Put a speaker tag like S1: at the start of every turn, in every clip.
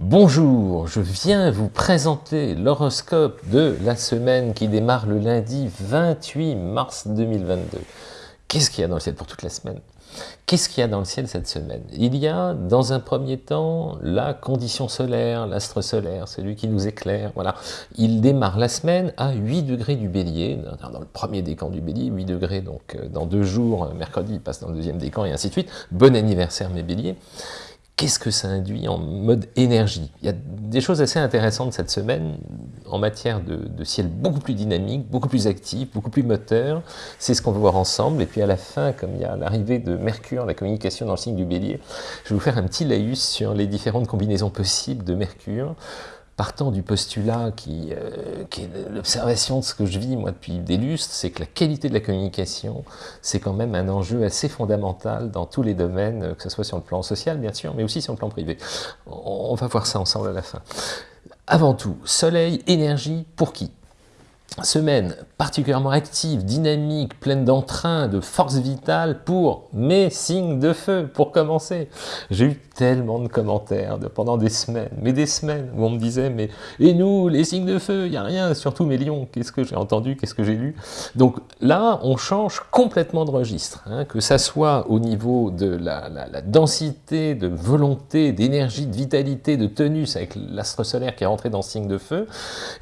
S1: Bonjour, je viens vous présenter l'horoscope de la semaine qui démarre le lundi 28 mars 2022. Qu'est-ce qu'il y a dans le ciel pour toute la semaine? Qu'est-ce qu'il y a dans le ciel cette semaine? Il y a, dans un premier temps, la condition solaire, l'astre solaire, celui qui nous éclaire, voilà. Il démarre la semaine à 8 degrés du bélier, dans le premier décan du bélier, 8 degrés, donc euh, dans deux jours, mercredi, il passe dans le deuxième décan, et ainsi de suite. Bon anniversaire mes béliers qu'est-ce que ça induit en mode énergie Il y a des choses assez intéressantes cette semaine en matière de, ciel beaucoup plus dynamique, beaucoup plus actif, beaucoup plus moteur. C'est ce qu'on va voir ensemble. Et puis à la fin, comme il y a l'arrivée de Mercure, la communication dans le signe du bélier, je vais vous faire un petit laïus sur les différentes combinaisons possibles de Mercure partant du postulat qui, euh, qui est l'observation de ce que je vis moi depuis des lustres, c'est que la qualité de la communication, c'est quand même un enjeu assez fondamental dans tous les domaines, que ce soit sur le plan social bien sûr, mais aussi sur le plan privé. On va voir ça ensemble à la fin. Avant tout, soleil, énergie, pour qui? Semaine particulièrement active, dynamique, pleine d'entrain, de force vitale pour mes signes de feu, pour commencer. J'ai eu tellement de commentaires de, pendant des semaines, mais des semaines, où on me disait, mais et nous, les signes de feu, il n'y a rien, surtout mes lions, qu'est-ce que j'ai entendu, qu'est-ce que j'ai lu? Donc là, on change complètement de registre, hein, que ça soit au niveau de la, densité, de volonté, d'énergie, de vitalité, de tenus avec l'astre solaire qui est rentré dans le signe de feu,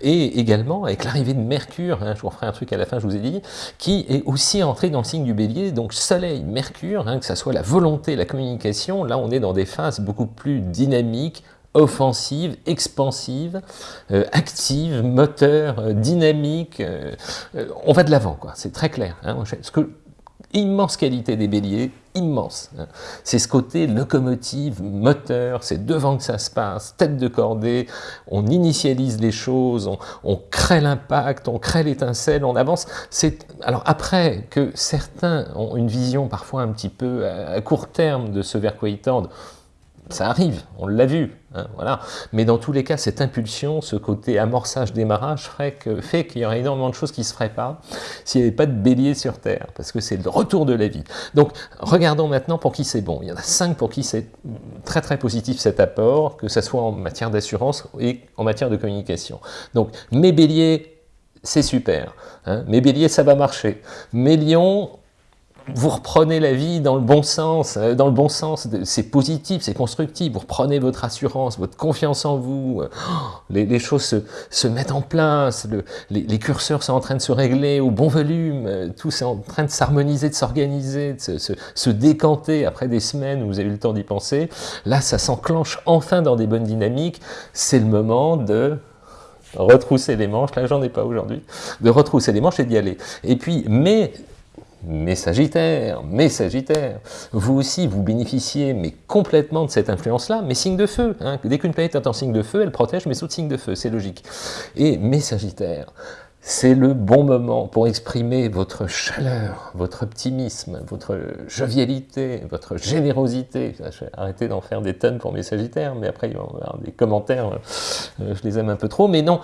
S1: et également avec l'arrivée de Mercure, hein, je vous referai un truc à la fin, je vous ai dit, qui est aussi entré dans le signe du bélier, donc Soleil, Mercure, hein, que ça soit la volonté, la communication, là on est dans des phases beaucoup plus dynamiques, offensives, expansives, euh, actives, moteurs, euh, dynamiques, euh, on va de l'avant, quoi. c'est très clair. Hein, immense qualité des béliers, immense. Hein. C'est ce côté locomotive, moteur, c'est devant que ça se passe, tête de cordée, on initialise les choses, on, crée l'impact, on crée l'étincelle, on avance. Alors après que certains ont une vision parfois un petit peu à court terme de ce vers quoi ils tendent, ça arrive, on l'a vu, hein, voilà. Mais dans tous les cas, cette impulsion, ce côté amorçage, démarrage, que, fait qu'il y aurait énormément de choses qui ne se feraient pas s'il n'y avait pas de bélier sur Terre, parce que c'est le retour de la vie. Donc, regardons maintenant pour qui c'est bon. Il y en a cinq pour qui c'est très très positif cet apport, que ce soit en matière d'assurance et en matière de communication. Donc, mes béliers, c'est super. Hein. Mes béliers, ça va marcher. Mes lions, vous reprenez la vie dans le bon sens, euh, dans le bon sens, c'est positif, c'est constructif, vous reprenez votre assurance, votre confiance en vous, euh, les, choses se, mettent en place, les, curseurs sont en train de se régler au bon volume, euh, tout est en train de s'harmoniser, de s'organiser, de se, décanter après des semaines où vous avez eu le temps d'y penser. Là, ça s'enclenche enfin dans des bonnes dynamiques, c'est le moment de retrousser les manches, là j'en ai pas aujourd'hui, de retrousser les manches et d'y aller. Et puis, mais mes Sagittaires, mes Sagittaires, vous aussi, vous bénéficiez mais complètement de cette influence-là, mes signes de feu. Hein. Dès qu'une planète est en signe de feu, elle protège mes autres signes de feu, c'est logique. Et mes Sagittaires, c'est le bon moment pour exprimer votre chaleur, votre optimisme, votre jovialité, votre générosité. Arrêter d'en faire des tonnes pour mes sagittaires, mais après il va y avoir des commentaires, euh, je les aime un peu trop. Mais non,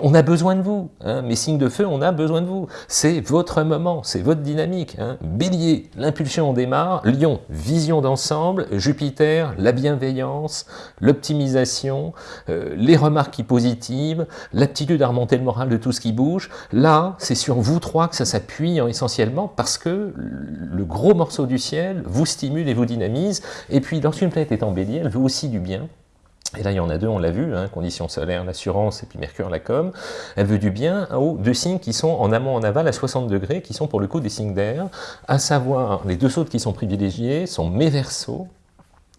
S1: on a besoin de vous. Hein. Mes signes de feu, on a besoin de vous. C'est votre moment, c'est votre dynamique. Hein. Bélier, l'impulsion, on démarre. Lion, vision d'ensemble. Jupiter, la bienveillance, l'optimisation, euh, les remarques positives, l'aptitude à remonter le moral de tout ce qui bouge, Là, c'est sur vous trois que ça s'appuie essentiellement parce que le gros morceau du ciel vous stimule et vous dynamise. Et puis, lorsqu'une planète est en bélier, elle veut aussi du bien. Et là, il y en a deux, on l'a vu, hein, conditions solaires, l'assurance, et puis Mercure, la com. Elle veut du bien aux deux signes qui sont en amont, en aval, à 60 degrés, qui sont pour le coup des signes d'air, à savoir, les deux autres qui sont privilégiés sont mes versos,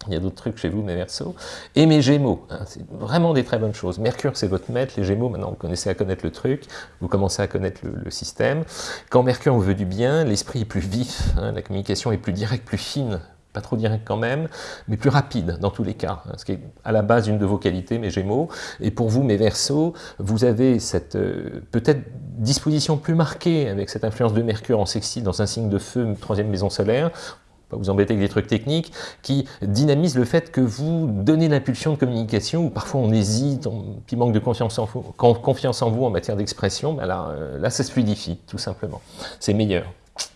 S1: il y a d'autres trucs chez vous, mes Verseaux. Et mes Gémeaux, hein, c'est vraiment des très bonnes choses. Mercure, c'est votre maître. Les Gémeaux, maintenant, vous connaissez à connaître le truc. Vous commencez à connaître le, système. Quand Mercure vous veut du bien, l'esprit est plus vif. Hein, la communication est plus directe, plus fine. Pas trop directe quand même, mais plus rapide dans tous les cas. Hein, ce qui est à la base une de vos qualités, mes Gémeaux. Et pour vous, mes Verseaux, vous avez cette euh, peut-être disposition plus marquée avec cette influence de Mercure en sexy dans un signe de feu, troisième maison solaire pas vous embêter avec des trucs techniques, qui dynamisent le fait que vous donnez l'impulsion de communication, où parfois on hésite, on, manque de confiance en vous, confiance en, vous en matière d'expression, ben là, euh, là ça se fluidifie, tout simplement. C'est meilleur,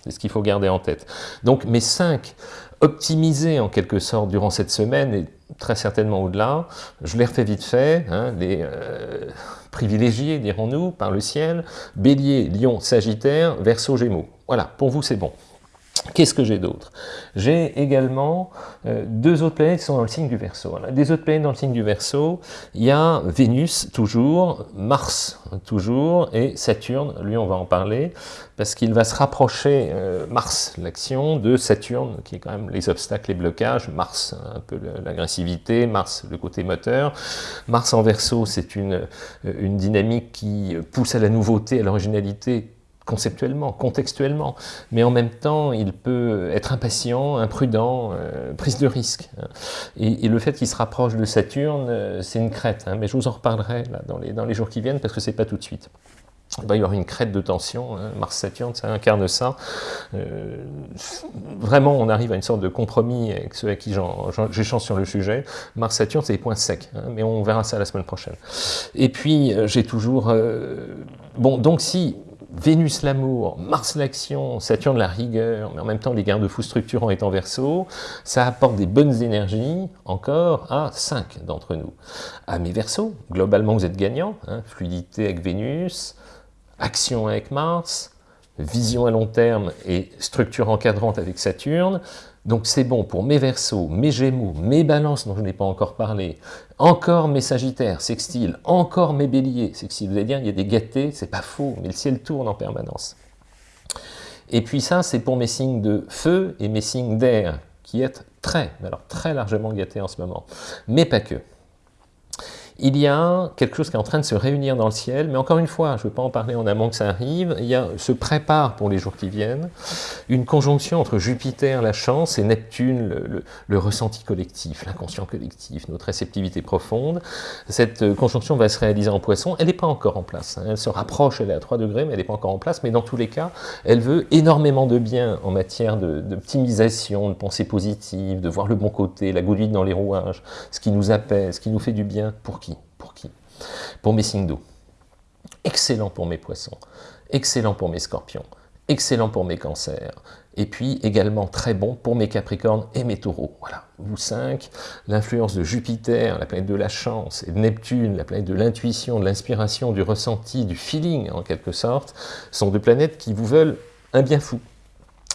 S1: c'est ce qu'il faut garder en tête. Donc mes cinq optimisé en quelque sorte durant cette semaine et très certainement au-delà. Je l'ai refait vite fait, hein, les euh, privilégiés, dirons-nous, par le ciel, Bélier, Lion, Sagittaire, Verseau, Gémeaux. Voilà, pour vous c'est bon. Qu'est-ce que j'ai d'autre? J'ai également euh, deux autres planètes qui sont dans le signe du Verseau. Des autres planètes dans le signe du Verseau, il y a Vénus, toujours, Mars, toujours, et Saturne, lui on va en parler, parce qu'il va se rapprocher, euh, Mars, l'action, de Saturne, qui est quand même les obstacles, les blocages, Mars, un peu l'agressivité, Mars, le côté moteur. Mars en Verseau, c'est une, euh, une dynamique qui pousse à la nouveauté, à l'originalité, conceptuellement, contextuellement, mais en même temps, il peut être impatient, imprudent, euh, prise de risque. Hein. Et, le fait qu'il se rapproche de Saturne, euh, c'est une crête, hein. mais je vous en reparlerai dans, les, jours qui viennent, parce que c'est pas tout de suite. Il va y avoir une crête de tension, hein. Mars-Saturne, ça incarne ça. Euh, vraiment, on arrive à une sorte de compromis avec ceux avec qui j'échange sur le sujet. Mars-Saturne, c'est des points secs, mais on verra ça la semaine prochaine. Et puis, j'ai toujours... bon, donc si Vénus l'amour, Mars l'action, Saturne la rigueur, mais en même temps les garde-fous structurants étant verso, ça apporte des bonnes énergies encore à 5 d'entre nous. À mes versos, globalement vous êtes gagnants, hein, fluidité avec Vénus, action avec Mars, vision à long terme et structure encadrante avec Saturne, donc c'est bon pour mes Verseaux, mes Gémeaux, mes Balances dont je n'ai pas encore parlé, encore mes Sagittaires, Sextiles, encore mes Béliers, Sextiles. Vous allez dire, il y a des gâtés, c'est pas faux, mais le ciel tourne en permanence. Et puis ça, c'est pour mes signes de feu et mes signes d'air, qui est très, alors très largement gâtés en ce moment. Mais pas que il y a quelque chose qui est en train de se réunir dans le ciel, mais encore une fois, je ne veux pas en parler en amont que ça arrive, il y a, se prépare pour les jours qui viennent une conjonction entre Jupiter, la chance, et Neptune, le, ressenti collectif, l'inconscient collectif, notre réceptivité profonde. Cette euh, conjonction va se réaliser en poisson, elle n'est pas encore en place, hein. elle se rapproche, elle est à 3 degrés, mais elle n'est pas encore en place, mais dans tous les cas, elle veut énormément de bien en matière d'optimisation, de, de pensée positive, de voir le bon côté, la goutte dans les rouages, ce qui nous apaise, ce qui nous fait du bien, pour qui pour mes signes d'eau. Excellent pour mes poissons, excellent pour mes scorpions, excellent pour mes cancers, et puis également très bon pour mes capricornes et mes taureaux. Voilà, vous cinq, l'influence de Jupiter, la planète de la chance, et de Neptune, la planète de l'intuition, de l'inspiration, du ressenti, du feeling en quelque sorte, sont deux planètes qui vous veulent un bien fou.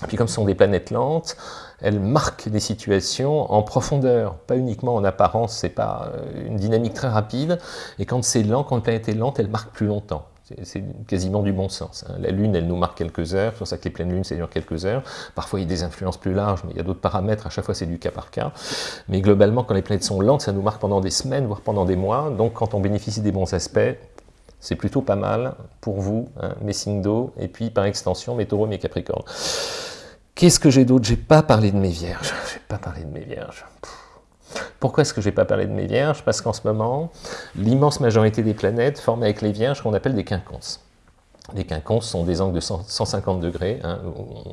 S1: Puis comme ce sont des planètes lentes, elles marquent des situations en profondeur, pas uniquement en apparence, c'est pas euh, une dynamique très rapide, et quand c'est lent, quand une planète est lente, elle marque plus longtemps. C'est quasiment du bon sens. Hein. La Lune, elle nous marque quelques heures, c'est pour ça que les pleines lunes, ça dure quelques heures. Parfois, il y a des influences plus larges, mais il y a d'autres paramètres, à chaque fois, c'est du cas par cas. Mais globalement, quand les planètes sont lentes, ça nous marque pendant des semaines, voire pendant des mois. Donc, quand on bénéficie des bons aspects, c'est plutôt pas mal pour vous, hein, mes signes d'eau, et puis par extension, mes taureaux, mes capricornes. Qu'est-ce que j'ai d'autre? J'ai pas parlé de mes vierges. J'ai pas parlé de mes vierges. Pourquoi est-ce que je n'ai pas parlé de mes vierges? Parce qu'en ce moment, l'immense majorité des planètes forment avec les vierges qu'on appelle des quinconces. Les quinconces sont des angles de 150 degrés. Hein.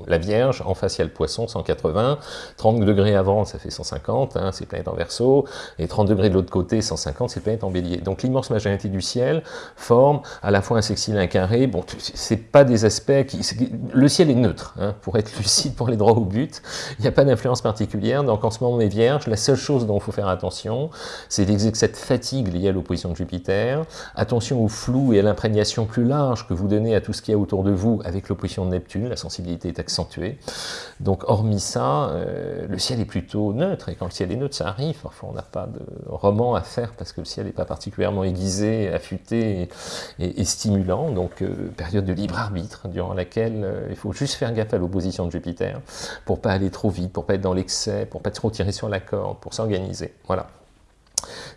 S1: La Vierge, en face, il y a le Poisson, 180. 30 degrés avant, ça fait 150, hein, c'est planète en Verseau. Et 30 degrés de l'autre côté, 150, c'est planète en Bélier. Donc l'immense majorité du ciel forme à la fois un sextile et un carré. Bon, c'est pas des aspects. Le ciel est neutre, hein, pour être lucide, pour les droits au but. Il n'y a pas d'influence particulière. Donc en ce moment, mes Vierges, la seule chose dont il faut faire attention, c'est cette fatigue liée à l'opposition de Jupiter. Attention au flou et à l'imprégnation plus large que vous donnez à tout ce qu'il y a autour de vous avec l'opposition de Neptune, la sensibilité est accentuée. Donc hormis ça, euh, le ciel est plutôt neutre, et quand le ciel est neutre, ça arrive, parfois on n'a pas de roman à faire parce que le ciel n'est pas particulièrement aiguisé, affûté et, stimulant, donc euh, période de libre arbitre durant laquelle euh, il faut juste faire gaffe à l'opposition de Jupiter pour pas aller trop vite, pour pas être dans l'excès, pour pas trop tirer sur la corde, pour s'organiser. Voilà.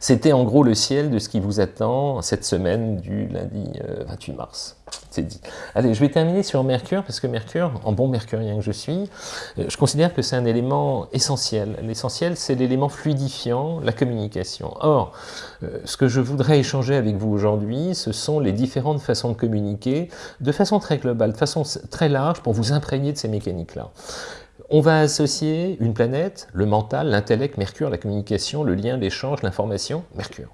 S1: C'était en gros le ciel de ce qui vous attend cette semaine du lundi 28 euh, mars. C'est dit. Allez, je vais terminer sur Mercure, parce que Mercure, en bon mercurien que je suis, euh, je considère que c'est un élément essentiel. L'essentiel, c'est l'élément fluidifiant, la communication. Or, euh, ce que je voudrais échanger avec vous aujourd'hui, ce sont les différentes façons de communiquer, de façon très globale, de façon très large, pour vous imprégner de ces mécaniques-là. On va associer une planète, le mental, l'intellect, Mercure, la communication, le lien, l'échange, l'information, Mercure.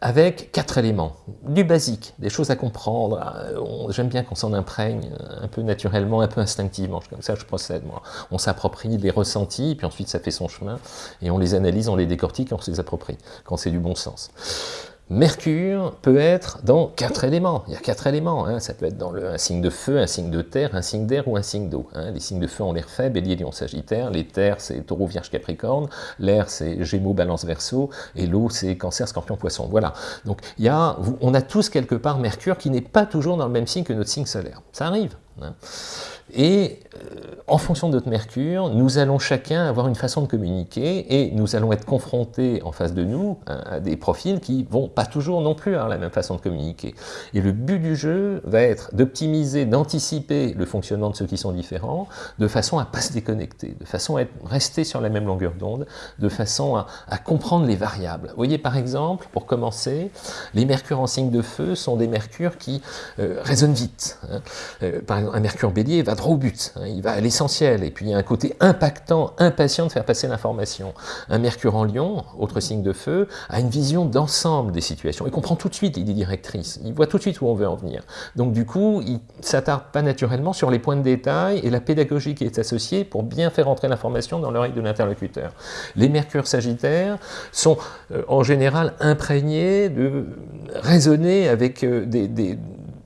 S1: avec quatre éléments, du basique, des choses à comprendre. Euh, j'aime bien qu'on s'en imprègne un peu naturellement, un peu instinctivement. Comme ça, je procède, moi. On s'approprie les ressentis, puis ensuite ça fait son chemin, et on les analyse, on les décortique, on se les approprie, quand c'est du bon sens. Mercure peut être dans quatre éléments. Il y a quatre éléments. Hein. Ça peut être dans un signe de feu, un signe de terre, un signe d'air ou un signe d'eau. Hein. Les signes de feu ont l'air faible, bélier, lion, sagittaire. Les terres, c'est taureau, vierge, capricorne. L'air, c'est gémeaux, balance, verso. Et l'eau, c'est cancer, scorpion, poisson. Voilà. Donc, il y a, on a tous quelque part Mercure qui n'est pas toujours dans le même signe que notre signe solaire. Ça arrive. Hein. Et euh, en fonction de notre mercure, nous allons chacun avoir une façon de communiquer et nous allons être confrontés en face de nous à, des profils qui vont pas toujours non plus avoir la même façon de communiquer. Et le but du jeu va être d'optimiser, d'anticiper le fonctionnement de ceux qui sont différents, de façon à pas se déconnecter, de façon à être, rester sur la même longueur d'onde, de façon à, comprendre les variables. Vous voyez par exemple, pour commencer, les mercures en signe de feu sont des mercures qui euh, résonnent vite. Hein. Euh, par exemple, un mercure bélier va au but, hein, il va à l'essentiel, et puis il y a un côté impactant, impatient de faire passer l'information. Un Mercure en Lion, autre signe de feu, a une vision d'ensemble des situations, il comprend tout de suite l'idée directrice, il voit tout de suite où on veut en venir. Donc du coup, il s'attarde pas naturellement sur les points de détail et la pédagogie qui est associée pour bien faire entrer l'information dans l'oreille de l'interlocuteur. Les Mercures sagittaires sont euh, en général imprégnés de raisonner avec euh, des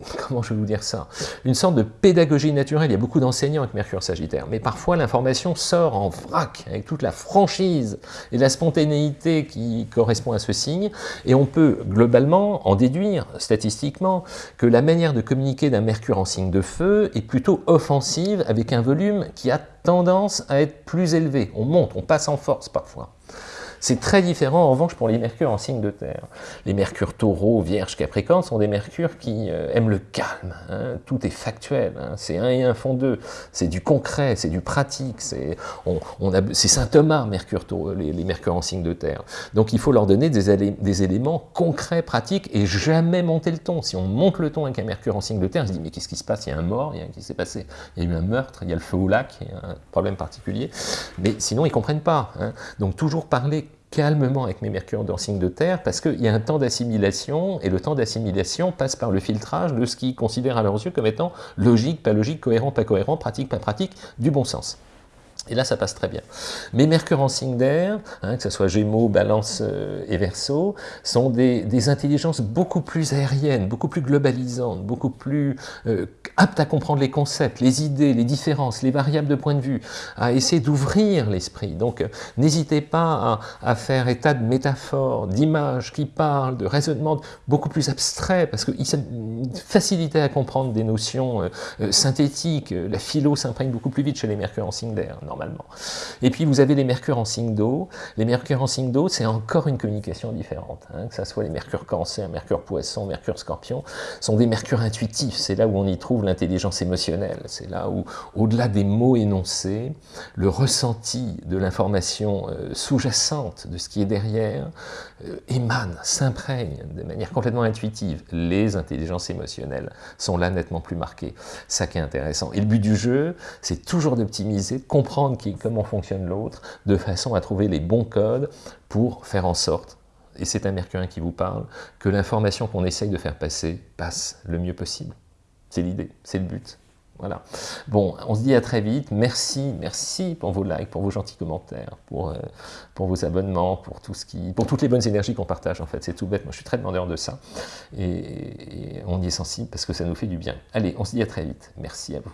S1: comment je vais vous dire ça, une sorte de pédagogie naturelle. Il y a beaucoup d'enseignants avec Mercure Sagittaire, mais parfois l'information sort en vrac, avec toute la franchise et la spontanéité qui correspond à ce signe, et on peut globalement en déduire, statistiquement, que la manière de communiquer d'un Mercure en signe de feu est plutôt offensive, avec un volume qui a tendance à être plus élevé. On monte, on passe en force parfois. C'est très différent en revanche pour les mercures en signe de terre. Les mercures taureau, vierge, capricorne sont des mercures qui euh, aiment le calme. Hein. Tout est factuel, hein. c'est un et un font deux. C'est du concret, c'est du pratique. C'est on, Saint Thomas, mercure, les, les, mercures en signe de terre. Donc il faut leur donner des, des, éléments concrets, pratiques et jamais monter le ton. Si on monte le ton avec un mercure en signe de terre, on se dit mais qu'est-ce qui se passe? Il y a un mort, il y a, qui s'est passé Il y a eu un meurtre, il y a le feu au lac, il y a un problème particulier. Mais sinon ils comprennent pas. Hein. Donc toujours parler calmement avec mes mercures dans signe de terre, parce qu'il y a un temps d'assimilation, et le temps d'assimilation passe par le filtrage de ce qu'ils considèrent à leurs yeux comme étant logique, pas logique, cohérent, pas cohérent, pratique, pas pratique, du bon sens. Et là, ça passe très bien. Mais Mercure en signe d'air, hein, que ce soit Gémeaux, Balance euh, et Verseau, sont des, intelligences beaucoup plus aériennes, beaucoup plus globalisantes, beaucoup plus euh, aptes à comprendre les concepts, les idées, les différences, les variables de point de vue, à essayer d'ouvrir l'esprit. Donc, euh, n'hésitez pas à, faire état de métaphores, d'images qui parlent, de raisonnements beaucoup plus abstraits, parce une facilité à comprendre des notions synthétiques. La philo s'imprègne beaucoup plus vite chez les Mercure en signe d'air, et puis vous avez les mercures en signe d'eau. Les mercures en signe d'eau, c'est encore une communication différente. Hein. que ce soit les mercures cancer, mercure poisson, mercure scorpion, sont des mercures intuitifs. C'est là où on y trouve l'intelligence émotionnelle. C'est là où, au-delà des mots énoncés, le ressenti de l'information euh, sous-jacente, de ce qui est derrière, euh, émane, s'imprègne de manière complètement intuitive. Les intelligences émotionnelles sont là nettement plus marquées. Ça qui est intéressant. Et le but du jeu, c'est toujours d'optimiser, de comprendre comment fonctionne l'autre, de façon à trouver les bons codes pour faire en sorte, et c'est un mercurien qui vous parle, que l'information qu'on essaye de faire passer passe le mieux possible. C'est l'idée, c'est le but. Voilà. Bon, on se dit à très vite. Merci, merci pour vos likes, pour vos gentils commentaires, pour, euh, pour vos abonnements, pour, tout ce qui, pour toutes les bonnes énergies qu'on partage, en fait. C'est tout bête. Moi, je suis très demandeur de ça. et on y est sensible parce que ça nous fait du bien. Allez, on se dit à très vite. Merci à vous.